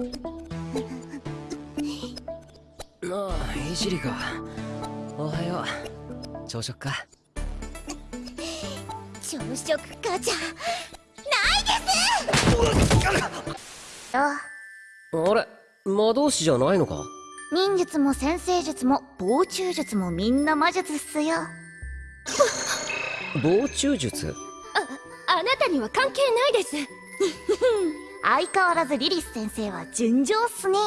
ああいじりかおはよう。朝食か。朝食かじゃ。ないです。あ。あれ魔導士じゃないのか？忍術も先生術も防虫術もみんな魔術っすよ。防虫術？あなたには関係ないです相変わらずリリス先生は純情っすね。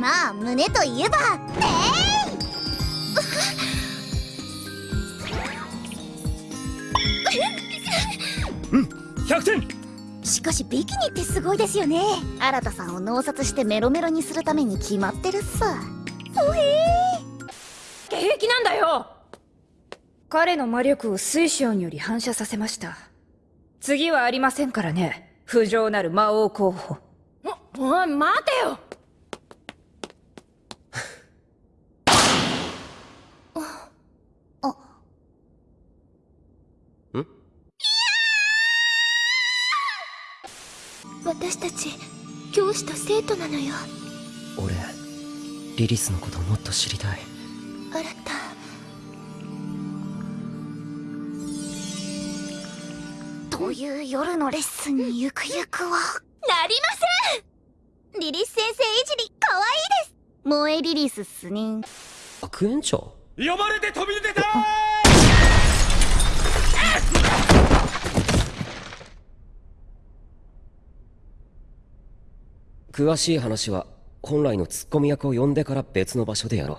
まあ胸といえばえ。うん100点。しかしビキニってすごいですよね。新田さんを脳殺してメロメロにするために決まってるっすほへー。平気なんだよ。彼の魔力を水晶により反射させました。次はありませんからね不浄なる魔王候補。おおい待てよ。私たち教師と生徒なのよ。俺リリスのこともっと知りたい。あなたという夜のレッスンにゆくゆくは？なりません。リリス先生いじりかわいいです。萌えリリスっすね。学園長呼ばれて飛び出た詳しい話は本来のツッコミ役を呼んでから別の場所でやろう、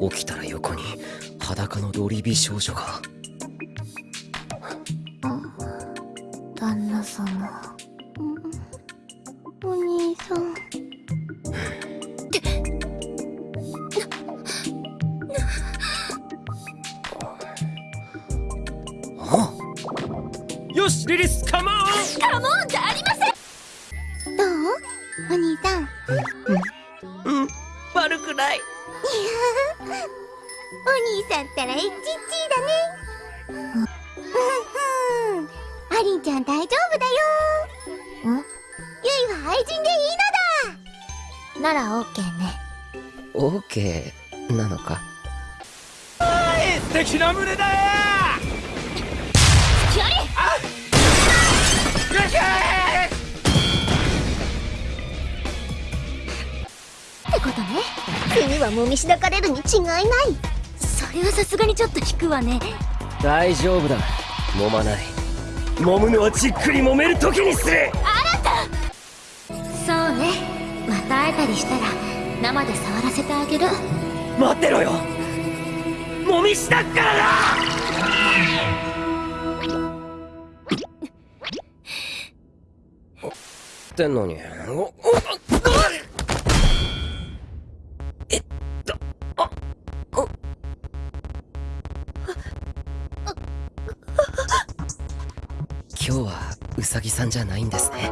起きたら横に裸のロリビ少女が。旦那様。お兄さん。よしリリスカモン！カモンじゃありません。どう？お兄さん。うん、うん、悪くないお兄さんったらエッチッチーだね。うんうん。アリンちゃん大丈夫だよ。ん？ゆいは愛人でいいのだ。ならオッケーね。オッケーなのか。素敵な胸だっ次はもみしだかれるに違いない。それはさすがにちょっと引くわね。大丈夫だ。揉まない。揉むのはじっくり揉める時にする。あなた！そうね。また会えたりしたら生で触らせてあげる。待ってろよ。揉みしたっからな！ってんのにおお今日はウサギさんじゃないんですね。